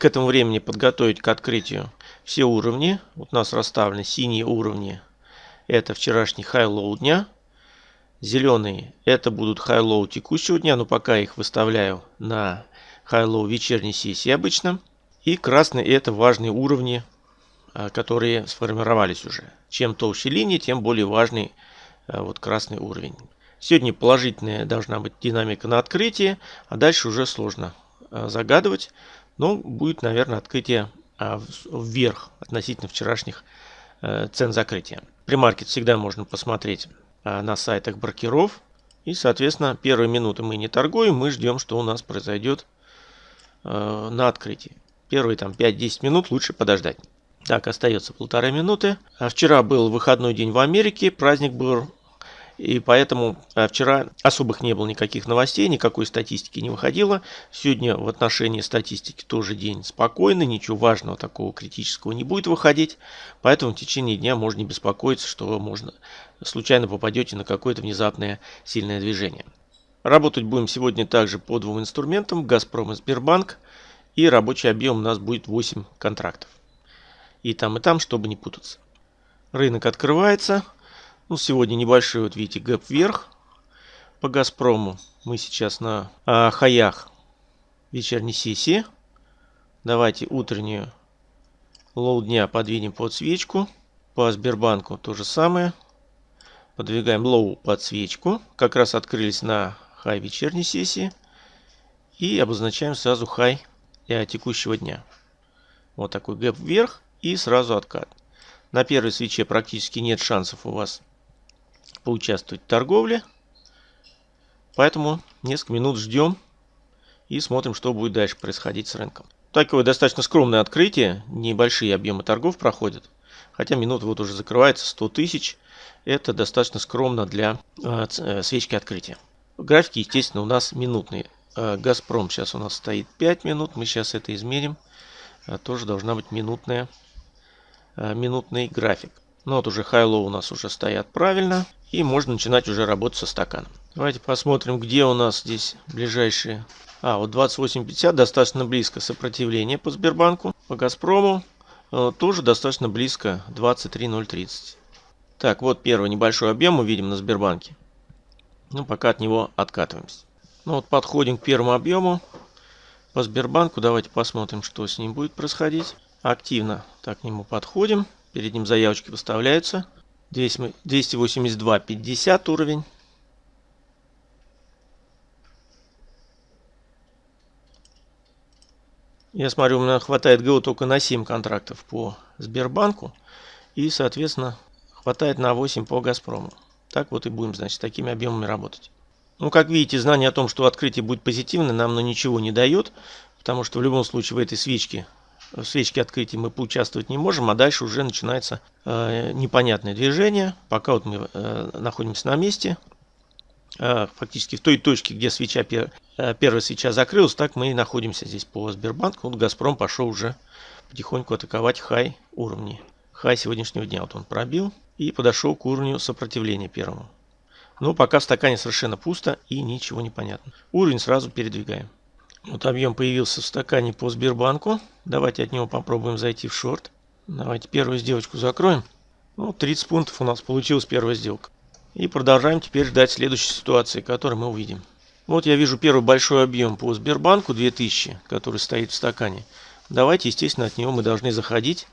к этому времени подготовить к открытию все уровни. Вот у нас расставлены синие уровни. Это вчерашний high-low дня. Зеленые это будут high-low текущего дня, но пока их выставляю на high-low вечерней сессии обычно. И красные это важные уровни, а, которые сформировались уже. Чем толще линия, тем более важный а, вот красный уровень. Сегодня положительная должна быть динамика на открытии, а дальше уже сложно а, загадывать. Но будет, наверное, открытие вверх относительно вчерашних цен закрытия. Примаркет всегда можно посмотреть Э, на сайтах брокеров. И, соответственно, первые минуты мы не торгуем, мы ждем, что у нас произойдет э, на открытии. Первые там 5-10 минут лучше подождать. Так, остается полторы минуты. А вчера был выходной день в Америке, праздник был и поэтому э, вчера особых не было никаких новостей, никакой статистики не выходило. Сегодня в отношении статистики тоже день спокойный, ничего важного такого критического не будет выходить. Поэтому в течение дня можно не беспокоиться, что можно случайно попадете на какое-то внезапное сильное движение. Работать будем сегодня также по двум инструментам, Газпром и Сбербанк. И рабочий объем у нас будет 8 контрактов. И там, и там, чтобы не путаться. Рынок открывается. Ну, сегодня небольшой, вот видите, gap вверх по Газпрому. Мы сейчас на а, хаях вечерней сессии. Давайте утреннюю low дня подвинем под свечку. По Сбербанку то же самое. Подвигаем low под свечку. Как раз открылись на хай вечерней сессии. И обозначаем сразу хай текущего дня. Вот такой гэп вверх и сразу откат. На первой свече практически нет шансов у вас поучаствовать в торговле. Поэтому несколько минут ждем и смотрим, что будет дальше происходить с рынком. Такое достаточно скромное открытие, небольшие объемы торгов проходят. Хотя минут вот уже закрывается 100 тысяч. Это достаточно скромно для э, э, свечки открытия. Графики, естественно, у нас минутные. Э, Газпром сейчас у нас стоит 5 минут. Мы сейчас это измерим. Э, тоже должна быть минутная, минутный график. Ну вот уже хайлоу у нас уже стоят правильно. И можно начинать уже работать со стаканом. Давайте посмотрим, где у нас здесь ближайшие. А, вот 28.50 достаточно близко сопротивление по Сбербанку. По Газпрому э, тоже достаточно близко 23.030. Так, вот первый небольшой объем мы видим на Сбербанке. Ну, пока от него откатываемся. Ну вот подходим к первому объему по Сбербанку. Давайте посмотрим, что с ним будет происходить. Активно так к нему подходим. Перед ним заявочки выставляются. 282.50 уровень. Я смотрю, у меня хватает ГО только на 7 контрактов по Сбербанку. И, соответственно, хватает на 8 по Газпрому. Так вот и будем, значит, такими объемами работать. Ну, как видите, знание о том, что открытие будет позитивное, нам на ничего не дает. Потому что в любом случае в этой свечке в свечке открытия мы поучаствовать не можем, а дальше уже начинается э, непонятное движение. Пока вот мы э, находимся на месте, э, фактически в той точке, где свеча, пер, э, первая свеча закрылась, так мы и находимся здесь по Сбербанку. Вот Газпром пошел уже потихоньку атаковать хай уровни. Хай сегодняшнего дня вот он пробил и подошел к уровню сопротивления первому. Но пока в стакане совершенно пусто и ничего не понятно. Уровень сразу передвигаем. Вот объем появился в стакане по Сбербанку. Давайте от него попробуем зайти в шорт. Давайте первую сделочку закроем. Ну, 30 пунктов у нас получилась первая сделка. И продолжаем теперь ждать следующей ситуации, которую мы увидим. Вот я вижу первый большой объем по Сбербанку 2000, который стоит в стакане. Давайте, естественно, от него мы должны заходить.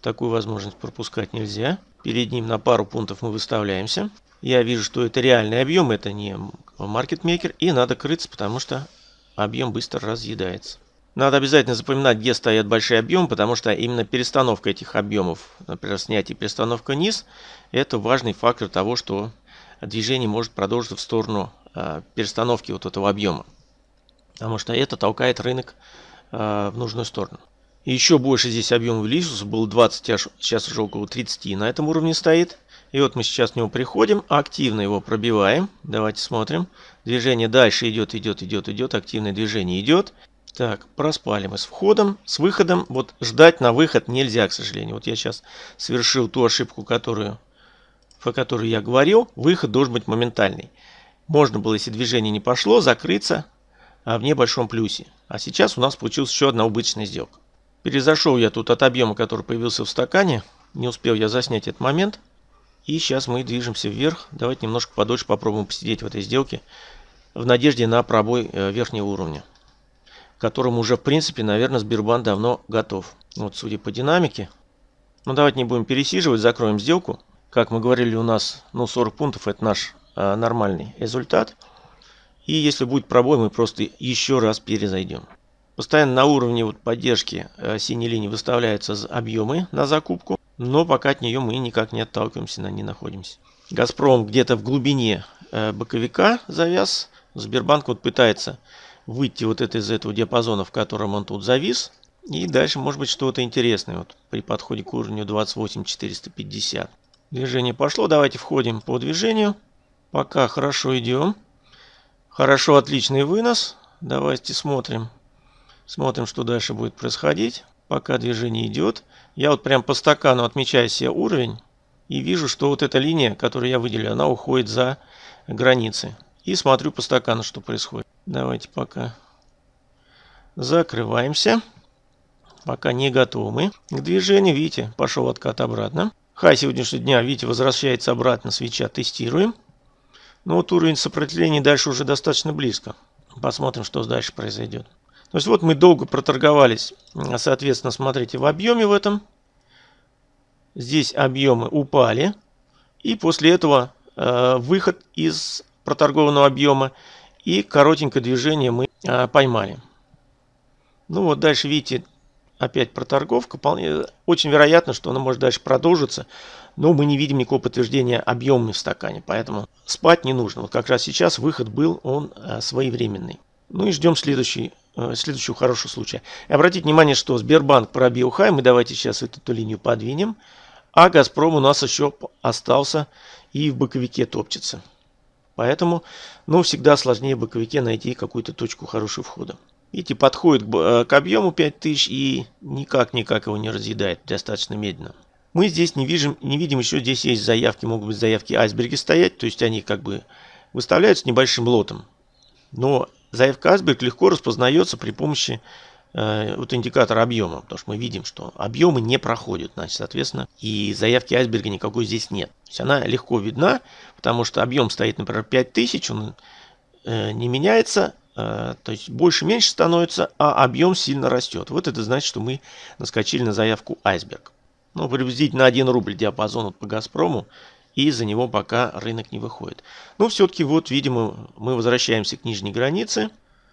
Такую возможность пропускать нельзя. Перед ним на пару пунктов мы выставляемся. Я вижу, что это реальный объем, это не маркетмейкер. И надо крыться, потому что объем быстро разъедается. Надо обязательно запоминать, где стоят большие объемы, потому что именно перестановка этих объемов, например, снятие перестановка низ, это важный фактор того, что движение может продолжиться в сторону э, перестановки вот этого объема. Потому что это толкает рынок э, в нужную сторону. Еще больше здесь объем увеличился, было 20, а сейчас уже около 30 на этом уровне стоит. И вот мы сейчас к нему приходим, активно его пробиваем. Давайте смотрим. Движение дальше идет, идет, идет, идет. Активное движение идет. Так, проспали мы с входом, с выходом. Вот ждать на выход нельзя, к сожалению. Вот я сейчас совершил ту ошибку, которую, по которой я говорил. Выход должен быть моментальный. Можно было, если движение не пошло, закрыться в небольшом плюсе. А сейчас у нас получилась еще одна убыточная сделка. Перезашел я тут от объема, который появился в стакане. Не успел я заснять этот момент. И сейчас мы движемся вверх. Давайте немножко подольше попробуем посидеть в этой сделке. В надежде на пробой э, верхнего уровня. К которому уже, в принципе, наверное, Сбербанк давно готов. Вот, судя по динамике. Ну, давайте не будем пересиживать, закроем сделку. Как мы говорили, у нас ну, 40 пунктов это наш э, нормальный результат. И если будет пробой, мы просто еще раз перезайдем. Постоянно на уровне вот поддержки э, синей линии выставляются объемы на закупку. Но пока от нее мы никак не отталкиваемся, на ней находимся. Газпром где-то в глубине э, боковика завяз. Сбербанк вот пытается выйти вот это из этого диапазона, в котором он тут завис. И дальше может быть что-то интересное вот при подходе к уровню 28450. Движение пошло. Давайте входим по движению. Пока хорошо идем. Хорошо, отличный вынос. Давайте смотрим. Смотрим, что дальше будет происходить. Пока движение идет. Я вот прям по стакану отмечаю себе уровень. И вижу, что вот эта линия, которую я выделил, она уходит за границы. И смотрю по стакану, что происходит. Давайте пока закрываемся. Пока не готовы мы к движению. Видите, пошел откат обратно. Хай сегодняшнего дня, видите, возвращается обратно свеча. Тестируем. Но вот уровень сопротивления дальше уже достаточно близко. Посмотрим, что дальше произойдет. То есть вот мы долго проторговались, соответственно, смотрите, в объеме в этом. Здесь объемы упали. И после этого э, выход из проторгованного объема и коротенькое движение мы э, поймали. Ну вот дальше, видите, опять проторговка. Очень вероятно, что она может дальше продолжиться. Но мы не видим никакого подтверждения объема в стакане. Поэтому спать не нужно. Вот как раз сейчас выход был, он э, своевременный. Ну и ждем следующий, следующего хорошего случая. И обратите внимание, что Сбербанк пробил хай. Мы давайте сейчас эту линию подвинем. А Газпром у нас еще остался и в боковике топчется. Поэтому, ну, всегда сложнее в боковике найти какую-то точку хорошего входа. Видите, подходит к, э, объему 5000 и никак-никак его не разъедает, достаточно медленно. Мы здесь не видим, не видим еще, здесь есть заявки, могут быть заявки айсберги стоять, то есть они как бы выставляются небольшим лотом. Но заявка айсберг легко распознается при помощи э, вот индикатора объема, потому что мы видим, что объемы не проходят, значит, соответственно, и заявки айсберга никакой здесь нет. То есть она легко видна, потому что объем стоит, например, 5000, он э, не меняется, э, то есть больше-меньше становится, а объем сильно растет. Вот это значит, что мы наскочили на заявку айсберг ну, приблизительно 1 рубль диапазон по Газпрому, и за него пока рынок не выходит. Ну, все-таки вот, видимо, мы возвращаемся к нижней границе.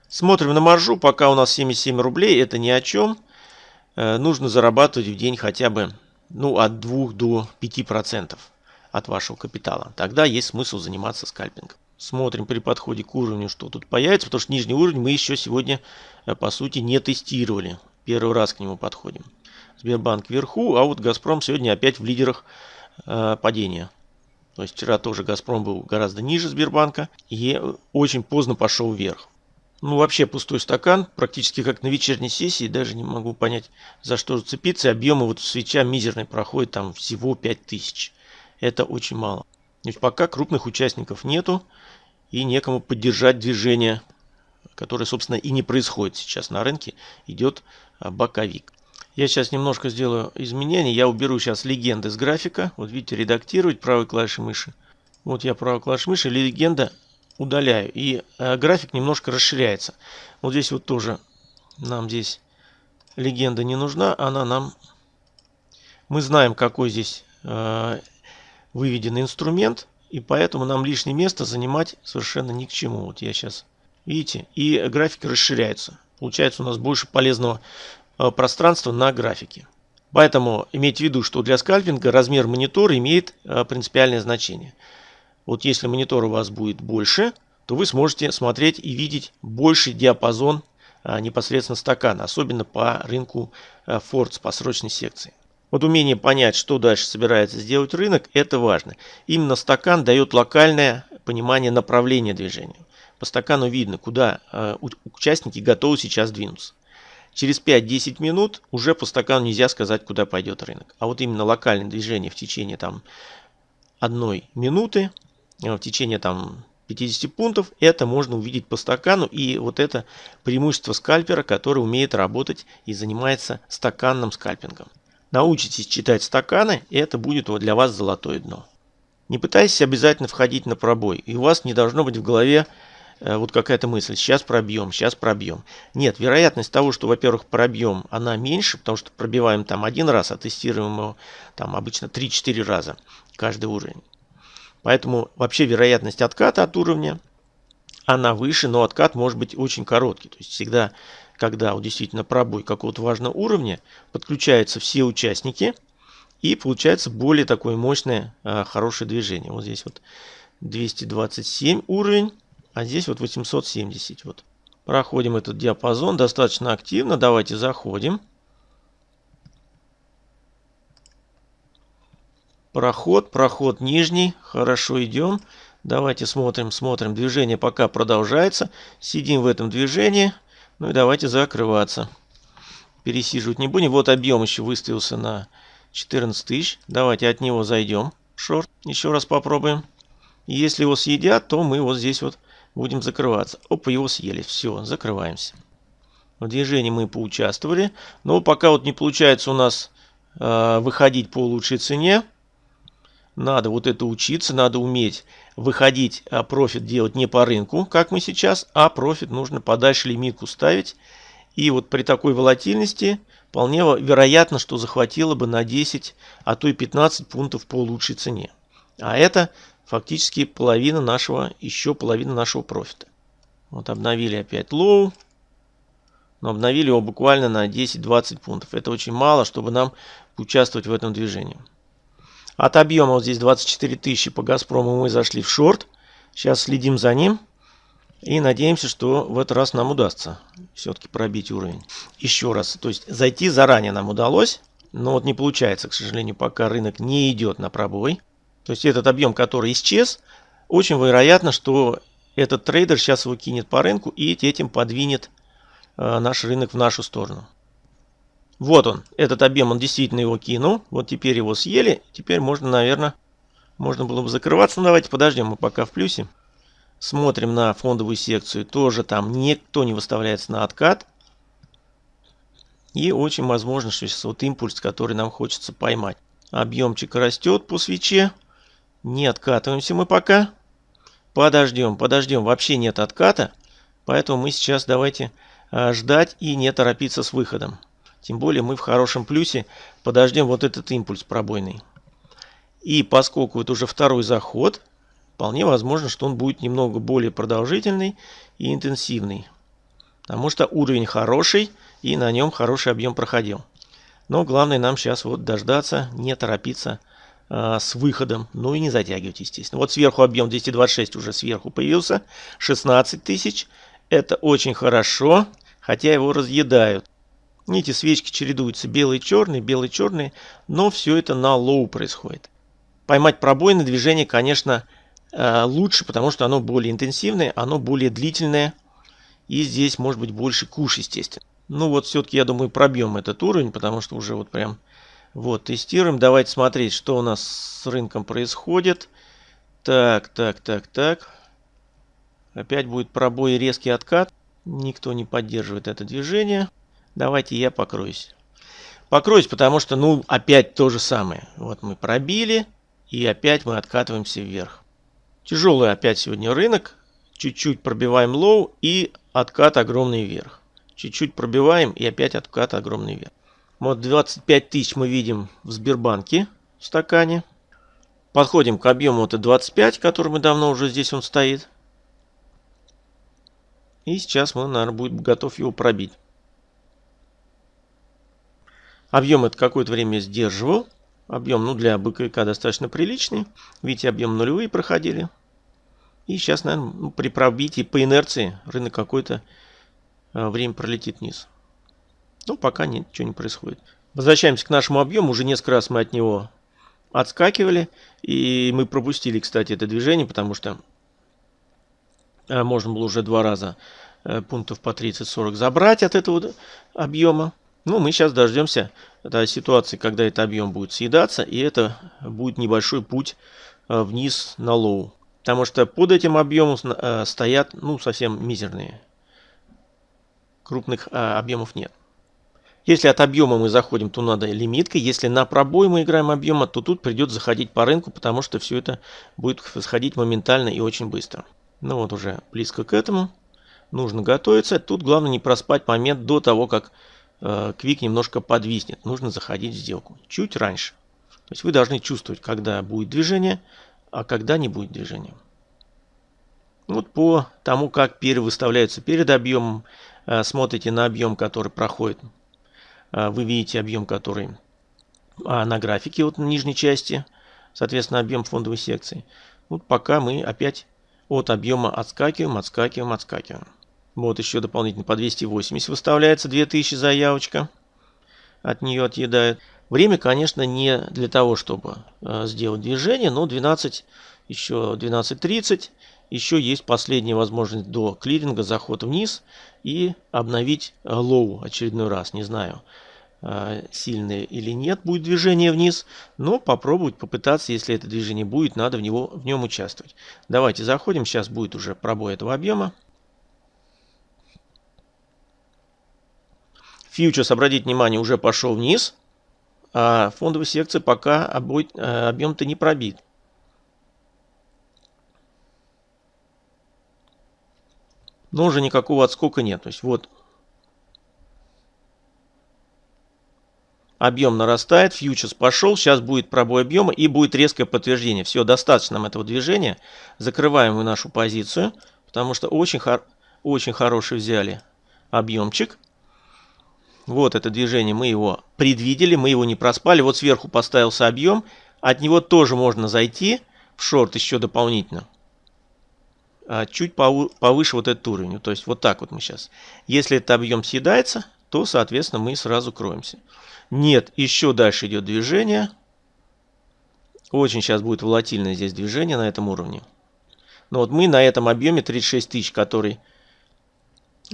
Смотрим на маржу, пока у нас 77 рублей, это ни о чем. Э, нужно зарабатывать в день хотя бы ну, от 2 до 5% от вашего капитала. Тогда есть смысл заниматься скальпингом. Смотрим при подходе к уровню, что тут появится, потому что нижний уровень мы еще сегодня, э, по сути, не тестировали. Первый раз к нему подходим. Сбербанк вверху, а вот Газпром сегодня опять в лидерах э, падения. То есть вчера тоже Газпром был гораздо ниже Сбербанка и очень поздно пошел вверх. Ну вообще пустой стакан, практически как на вечерней сессии, даже не могу понять за что зацепиться. Объемы вот свеча мизерный проходит там всего 5000. Это очень мало. То пока крупных участников нету и некому поддержать движение, которое собственно и не происходит сейчас на рынке, идет а, боковик. Я сейчас немножко сделаю изменения. Я уберу сейчас легенды с графика. Вот видите, редактировать правой клавишей мыши. Вот я правой клавишей мыши, легенда удаляю. И э, график немножко расширяется. Вот здесь вот тоже нам здесь легенда не нужна. Она нам... Мы знаем, какой здесь э, выведен инструмент. И поэтому нам лишнее место занимать совершенно ни к чему. Вот я сейчас... Видите? И график расширяется. Получается у нас больше полезного Э, пространство на графике. Поэтому имейте в виду, что для скальпинга размер монитора имеет э, принципиальное значение. Вот если монитор у вас будет больше, то вы сможете смотреть и видеть больший диапазон э, непосредственно стакана, особенно по рынку Фордс, по срочной секции. Вот умение понять, что дальше собирается сделать рынок, это важно. Именно стакан дает локальное понимание направления движения. По стакану видно, куда участники готовы сейчас двинуться. Через 5-10 минут уже по стакану нельзя сказать, куда пойдет рынок. А вот именно локальное движение в течение там одной минуты, э, в течение там 50 пунктов. Это можно увидеть по стакану. И вот это преимущество скальпера, который умеет работать и занимается стаканным скальпингом. Научитесь читать стаканы, и это будет для вас золотое дно. Не пытайтесь обязательно входить на пробой. И у вас не должно быть в голове вот какая-то мысль, сейчас пробьем, сейчас пробьем. Нет, вероятность того, что, во-первых, пробьем, она меньше, потому что пробиваем там один раз, а тестируем его там обычно 3-4 раза каждый уровень. Поэтому вообще вероятность отката от уровня, она выше, но откат может быть очень короткий. То есть всегда, когда вот действительно пробой какого-то важного уровня, подключаются все участники, и получается более такое мощное, э, хорошее движение. Вот здесь вот 227 уровень. А здесь вот 870. Вот. Проходим этот диапазон достаточно активно. Давайте заходим. Проход, проход нижний. Хорошо идем. Давайте смотрим, смотрим. Движение пока продолжается. Сидим в этом движении. Ну и давайте закрываться. Пересиживать не будем. Вот объем еще выставился на 14 тысяч. Давайте от него зайдем. Шорт. Еще раз попробуем. если его съедят, то мы вот здесь вот Будем закрываться. Опа, его съели. Все, закрываемся. В движении мы поучаствовали. Но пока вот не получается у нас э, выходить по лучшей цене. Надо вот это учиться, надо уметь выходить, а профит делать не по рынку, как мы сейчас, а профит нужно подальше лимитку ставить. И вот при такой волатильности вполне вероятно, что захватило бы на 10, а то и 15 пунктов по лучшей цене. А это фактически половина нашего, еще половина нашего профита. Вот обновили опять low. Но обновили его буквально на 10-20 пунктов. Это очень мало, чтобы нам участвовать в этом движении. От объема вот здесь 24 тысячи по Газпрому мы зашли в шорт. Сейчас следим за ним. И надеемся, что в этот раз нам удастся все-таки пробить уровень. Еще раз, то есть зайти заранее нам удалось. Но вот не получается, к сожалению, пока рынок не идет на пробой. То есть этот объем, который исчез, очень вероятно, что этот трейдер сейчас его кинет по рынку и этим подвинет э, наш рынок в нашу сторону. Вот он, этот объем, он действительно его кинул. Вот теперь его съели. Теперь можно, наверное, можно было бы закрываться. Но давайте подождем, мы пока в плюсе. Смотрим на фондовую секцию. Тоже там никто не выставляется на откат. И очень возможно, что сейчас вот импульс, который нам хочется поймать. Объемчик растет по свече. Не откатываемся мы пока. Подождем, подождем. Вообще нет отката. Поэтому мы сейчас давайте а, ждать и не торопиться с выходом. Тем более мы в хорошем плюсе. Подождем вот этот импульс пробойный. И поскольку это уже второй заход, вполне возможно, что он будет немного более продолжительный и интенсивный. Потому что уровень хороший и на нем хороший объем проходил. Но главное нам сейчас вот дождаться, не торопиться а, с выходом. Ну и не затягивать, естественно. Вот сверху объем 226 уже сверху появился. 16 тысяч. Это очень хорошо, хотя его разъедают. Эти свечки чередуются белый черный, белый черный, но все это на low происходит. Поймать пробойное движение, конечно, а, лучше, потому что оно более интенсивное, оно более длительное. И здесь может быть больше куш, естественно. Ну вот все-таки, я думаю, пробьем этот уровень, потому что уже вот прям вот, тестируем. Давайте смотреть, что у нас с рынком происходит. Так, так, так, так. Опять будет пробой и резкий откат. Никто не поддерживает это движение. Давайте я покроюсь. Покроюсь, потому что, ну, опять то же самое. Вот мы пробили, и опять мы откатываемся вверх. Тяжелый опять сегодня рынок. Чуть-чуть пробиваем low и откат огромный вверх. Чуть-чуть пробиваем и опять откат огромный вверх. Вот 25 тысяч мы видим в Сбербанке в стакане. Подходим к объему это 25, который мы давно уже здесь он стоит. И сейчас мы, наверное, будет готов его пробить. Объем это какое-то время сдерживал. Объем, ну, для быковика достаточно приличный. Видите, объем нулевые проходили. И сейчас, наверное, при пробитии по инерции рынок какое-то э, время пролетит вниз. Ну, пока ничего не происходит. Возвращаемся к нашему объему. Уже несколько раз мы от него отскакивали. И мы пропустили, кстати, это движение, потому что э, можно было уже два раза э, пунктов по 30-40 забрать от этого объема. Ну, мы сейчас дождемся этой ситуации, когда этот объем будет съедаться, и это будет небольшой путь э, вниз на low. Потому что под этим объемом э, стоят ну, совсем мизерные. Крупных э, объемов нет. Если от объема мы заходим, то надо лимиткой. Если на пробой мы играем объема, то тут придется заходить по рынку, потому что все это будет сходить моментально и очень быстро. Ну вот уже близко к этому. Нужно готовиться. Тут главное не проспать момент до того, как э, квик немножко подвиснет. Нужно заходить в сделку. Чуть раньше. То есть вы должны чувствовать, когда будет движение, а когда не будет движения. Вот по тому, как перевыставляются перед объемом, э, смотрите на объем, который проходит вы видите объем, который а, на графике вот на нижней части, соответственно, объем фондовой секции. Вот пока мы опять от объема отскакиваем, отскакиваем, отскакиваем. Вот еще дополнительно по 280 выставляется 2000 заявочка. От нее отъедает. Время, конечно, не для того, чтобы э, сделать движение, но 12, еще 12.30. Еще есть последняя возможность до клиринга, заход вниз и обновить low очередной раз. Не знаю, а, сильное или нет будет движение вниз, но попробовать, попытаться, если это движение будет, надо в, него, в нем участвовать. Давайте заходим, сейчас будет уже пробой этого объема. Фьючерс, обратите внимание, уже пошел вниз, а фондовая секция пока э, объем-то не пробит. Но уже никакого отскока нет. То есть вот объем нарастает, фьючерс пошел, сейчас будет пробой объема и будет резкое подтверждение. Все, достаточно нам этого движения. Закрываем мы нашу позицию, потому что очень, хор очень хороший взяли объемчик. Вот это движение, мы его предвидели, мы его не проспали. Вот сверху поставился объем, от него тоже можно зайти в шорт еще дополнительно. А, чуть повыше вот этот уровень. То есть вот так вот мы сейчас. Если этот объем съедается, то, соответственно, мы сразу кроемся. Нет, еще дальше идет движение. Очень сейчас будет волатильное здесь движение на этом уровне. Но вот мы на этом объеме 36 тысяч, который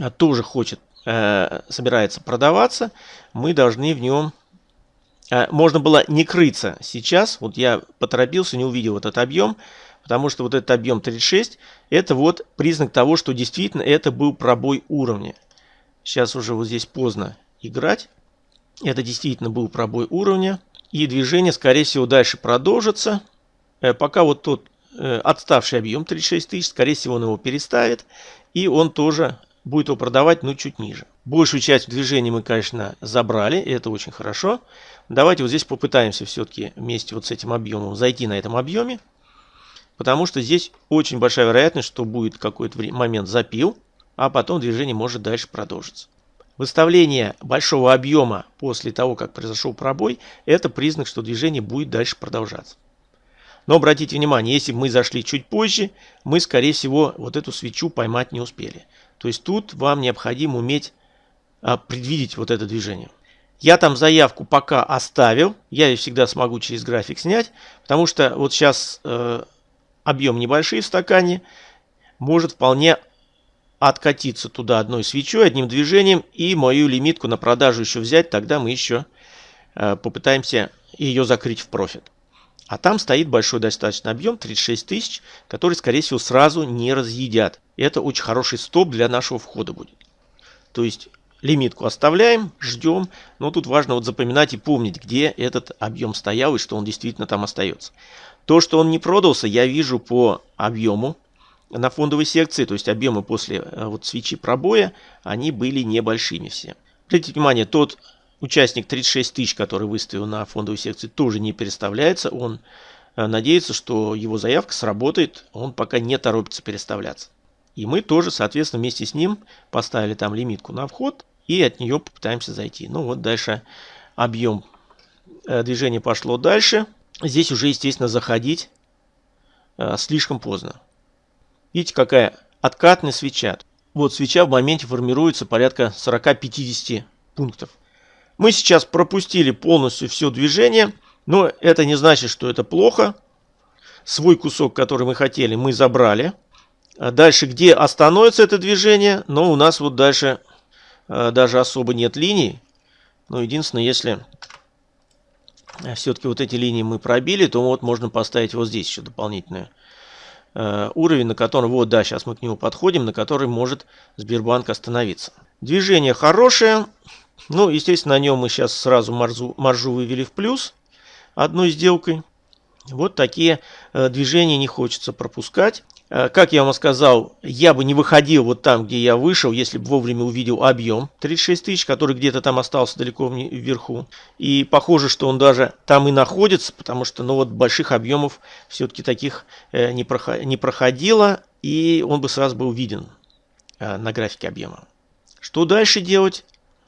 а, тоже хочет, э, собирается продаваться, мы должны в нем... Э, можно было не крыться сейчас. Вот я поторопился, не увидел этот объем. Потому что вот этот объем 36, это вот признак того, что действительно это был пробой уровня. Сейчас уже вот здесь поздно играть. Это действительно был пробой уровня. И движение, скорее всего, дальше продолжится. Э, пока вот тот э, отставший объем 36 тысяч, скорее всего, он его переставит. И он тоже будет его продавать, ну, чуть ниже. Большую часть движения мы, конечно, забрали, это очень хорошо. Давайте вот здесь попытаемся все-таки вместе вот с этим объемом зайти на этом объеме. Потому что здесь очень большая вероятность, что будет какой-то момент запил, а потом движение может дальше продолжиться. Выставление большого объема после того, как произошел пробой, это признак, что движение будет дальше продолжаться. Но обратите внимание, если мы зашли чуть позже, мы, скорее всего, вот эту свечу поймать не успели. То есть тут вам необходимо уметь а, предвидеть вот это движение. Я там заявку пока оставил, я ее всегда смогу через график снять, потому что вот сейчас э, объем небольшой в стакане, может вполне откатиться туда одной свечой, одним движением и мою лимитку на продажу еще взять, тогда мы еще э, попытаемся ее закрыть в профит. А там стоит большой достаточно объем, 36 тысяч, который, скорее всего, сразу не разъедят. Это очень хороший стоп для нашего входа будет. То есть лимитку оставляем, ждем. Но тут важно вот запоминать и помнить, где этот объем стоял и что он действительно там остается. То, что он не продался, я вижу по объему на фондовой секции, то есть объемы после э, вот свечи пробоя, они были небольшими все. Обратите внимание, тот участник 36 тысяч, который выставил на фондовой секции, тоже не переставляется. Он э, надеется, что его заявка сработает, он пока не торопится переставляться. И мы тоже, соответственно, вместе с ним поставили там лимитку на вход и от нее попытаемся зайти. Ну вот дальше объем э, движения пошло дальше здесь уже, естественно, заходить э, слишком поздно. Видите, какая откатная свеча. Вот свеча в моменте формируется порядка 40-50 пунктов. Мы сейчас пропустили полностью все движение, но это не значит, что это плохо. Свой кусок, который мы хотели, мы забрали. А дальше, где остановится это движение, но у нас вот дальше э, даже особо нет линий. Но единственное, если все-таки вот эти линии мы пробили, то вот можно поставить вот здесь еще дополнительную э, уровень, на котором, вот да, сейчас мы к нему подходим, на который может Сбербанк остановиться. Движение хорошее. Ну, естественно, на нем мы сейчас сразу маржу, маржу вывели в плюс одной сделкой. Вот такие э, движения не хочется пропускать. Э, как я вам сказал, я бы не выходил вот там, где я вышел, если бы вовремя увидел объем 36 тысяч, который где-то там остался далеко вверху. И похоже, что он даже там и находится, потому что ну вот больших объемов все-таки таких э, не проходило, и он бы сразу был виден на графике объема. Что дальше делать?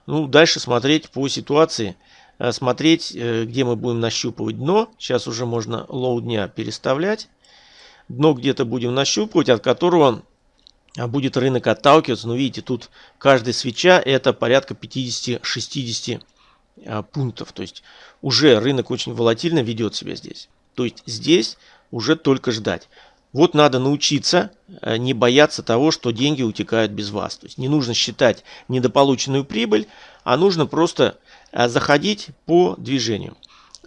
Ну, дальше смотреть по ситуации – смотреть, э, где мы будем нащупывать дно. Сейчас уже можно low дня переставлять. Дно где-то будем нащупывать, от которого а, будет рынок отталкиваться. Но видите, тут каждая свеча это порядка 50-60 а, пунктов. То есть уже рынок очень волатильно ведет себя здесь. То есть здесь уже только ждать. Вот надо научиться э, не бояться того, что деньги утекают без вас. То есть не нужно считать недополученную прибыль, а нужно просто Э, заходить по движению.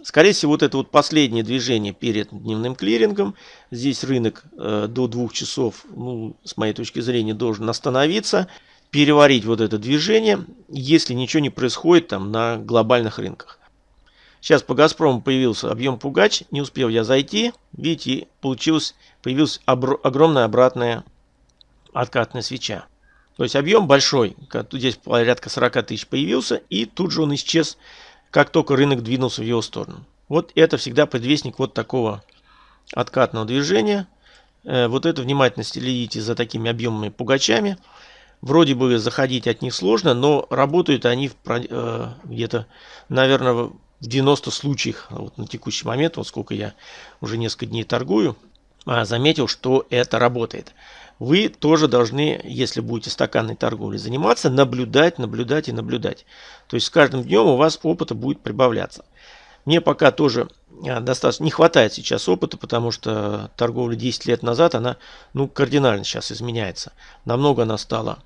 Скорее всего, вот это вот последнее движение перед дневным клирингом. Здесь рынок э, до двух часов, ну, с моей точки зрения, должен остановиться, переварить вот это движение, если ничего не происходит там на глобальных рынках. Сейчас по Газпрому появился объем пугач, не успел я зайти. Видите, получилось, появилась огромная обратная откатная свеча. То есть объем большой, здесь порядка 40 тысяч появился, и тут же он исчез, как только рынок двинулся в его сторону. Вот это всегда предвестник вот такого откатного движения. Э, вот это внимательно следите за такими объемными пугачами. Вроде бы заходить от них сложно, но работают они э, где-то, наверное, в 90 случаях вот на текущий момент, вот сколько я уже несколько дней торгую, а, заметил, что это работает вы тоже должны, если будете стаканной торговлей заниматься, наблюдать, наблюдать и наблюдать. То есть с каждым днем у вас опыта будет прибавляться. Мне пока тоже а, достаточно не хватает сейчас опыта, потому что торговля 10 лет назад, она ну, кардинально сейчас изменяется. Намного она стала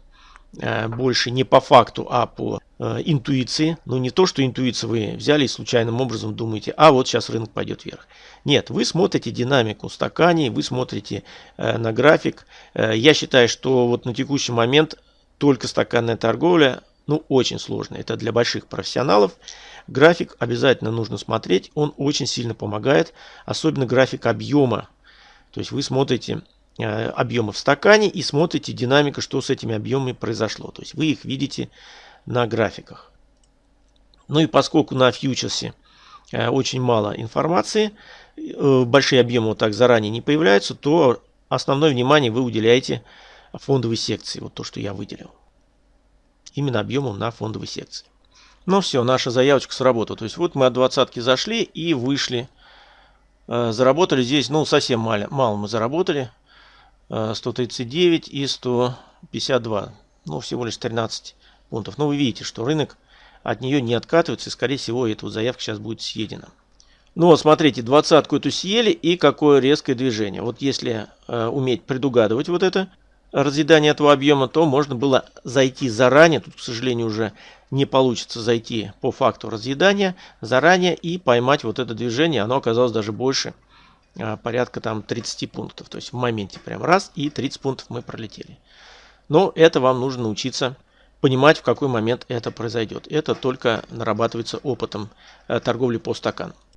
больше не по факту, а по э, интуиции. Ну, не то, что интуицию вы взяли и случайным образом думаете, а вот сейчас рынок пойдет вверх. Нет, вы смотрите динамику стакане, вы смотрите э, на график. Э, я считаю, что вот на текущий момент только стаканная торговля, ну, очень сложная. Это для больших профессионалов. График обязательно нужно смотреть, он очень сильно помогает, особенно график объема. То есть вы смотрите Э, объемы в стакане и смотрите динамика, что с этими объемами произошло. То есть вы их видите на графиках. Ну и поскольку на фьючерсе э, очень мало информации, э, большие объемы вот так заранее не появляются, то основное внимание вы уделяете фондовой секции. Вот то, что я выделил. Именно объемом на фондовой секции. Ну все, наша заявочка сработала. То есть вот мы от двадцатки зашли и вышли. Заработали здесь, ну совсем мало, мало мы заработали. 139 и 152. Ну, всего лишь 13 пунктов. Но вы видите, что рынок от нее не откатывается. И, скорее всего, эта заявка сейчас будет съедена. Ну вот, смотрите, двадцатку эту съели и какое резкое движение. Вот если э, уметь предугадывать вот это разъедание этого объема, то можно было зайти заранее. Тут, к сожалению, уже не получится зайти по факту разъедания заранее и поймать вот это движение. Оно оказалось даже больше порядка там 30 пунктов. То есть в моменте прям раз и 30 пунктов мы пролетели. Но это вам нужно научиться понимать, в какой момент это произойдет. Это только нарабатывается опытом э, торговли по стакану.